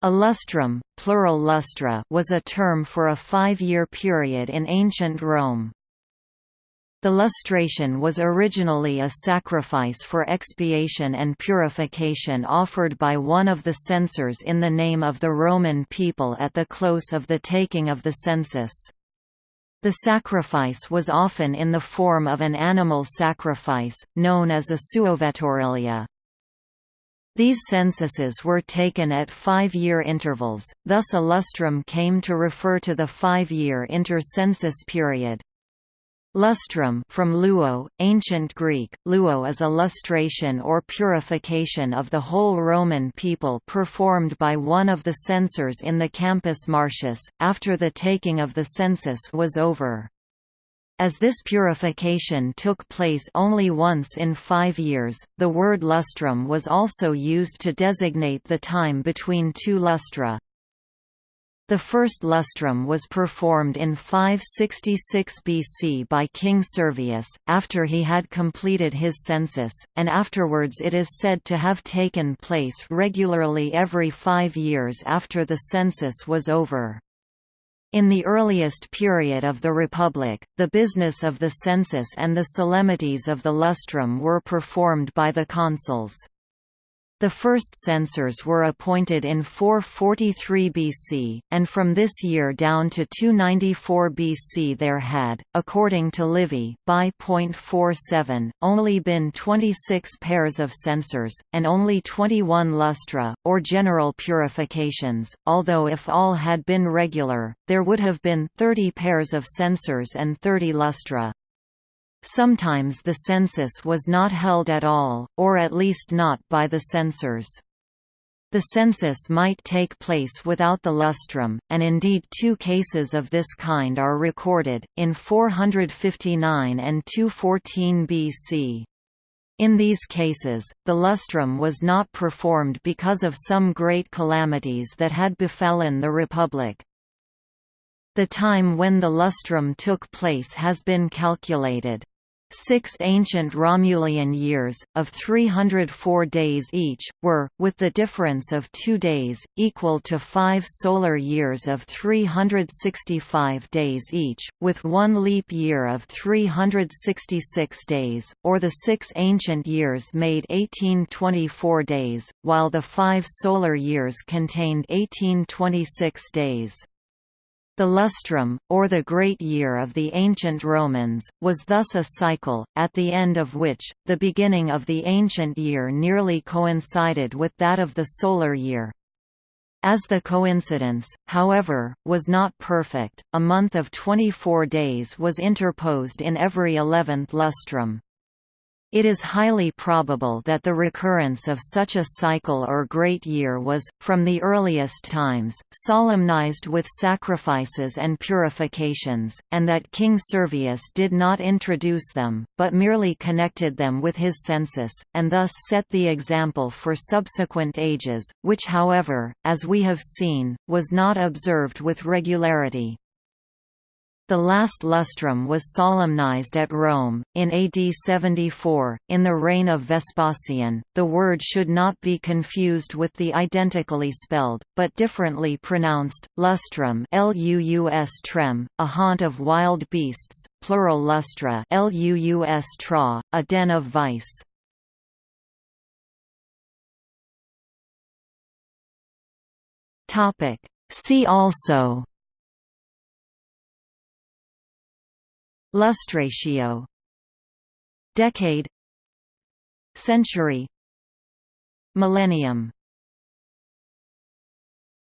A lustrum, plural lustra was a term for a five-year period in ancient Rome. The lustration was originally a sacrifice for expiation and purification offered by one of the censors in the name of the Roman people at the close of the taking of the census. The sacrifice was often in the form of an animal sacrifice, known as a suovetaurilia. These censuses were taken at five-year intervals, thus a lustrum came to refer to the five-year inter-census period. Lustrum from luo, ancient Greek, luo is a lustration or purification of the whole Roman people performed by one of the censors in the Campus Martius, after the taking of the census was over. As this purification took place only once in five years, the word lustrum was also used to designate the time between two lustra. The first lustrum was performed in 566 BC by King Servius, after he had completed his census, and afterwards it is said to have taken place regularly every five years after the census was over. In the earliest period of the Republic, the business of the census and the solemnities of the lustrum were performed by the consuls. The first censors were appointed in 443 BC, and from this year down to 294 BC there had, according to Livy by .47, only been 26 pairs of censors, and only 21 lustra, or general purifications, although if all had been regular, there would have been 30 pairs of censors and 30 lustra. Sometimes the census was not held at all, or at least not by the censors. The census might take place without the lustrum, and indeed two cases of this kind are recorded, in 459 and 214 BC. In these cases, the lustrum was not performed because of some great calamities that had befallen the Republic. The time when the lustrum took place has been calculated. Six ancient Romulian years, of 304 days each, were, with the difference of two days, equal to five solar years of 365 days each, with one leap year of 366 days, or the six ancient years made 1824 days, while the five solar years contained 1826 days. The lustrum, or the great year of the ancient Romans, was thus a cycle, at the end of which, the beginning of the ancient year nearly coincided with that of the solar year. As the coincidence, however, was not perfect, a month of 24 days was interposed in every eleventh lustrum. It is highly probable that the recurrence of such a cycle or great year was, from the earliest times, solemnized with sacrifices and purifications, and that King Servius did not introduce them, but merely connected them with his census, and thus set the example for subsequent ages, which however, as we have seen, was not observed with regularity. The last lustrum was solemnized at Rome, in AD 74, in the reign of Vespasian. The word should not be confused with the identically spelled, but differently pronounced, lustrum Luus trem, a haunt of wild beasts, plural lustra Luus tra, a den of vice. See also Lustratio Decade Century Millennium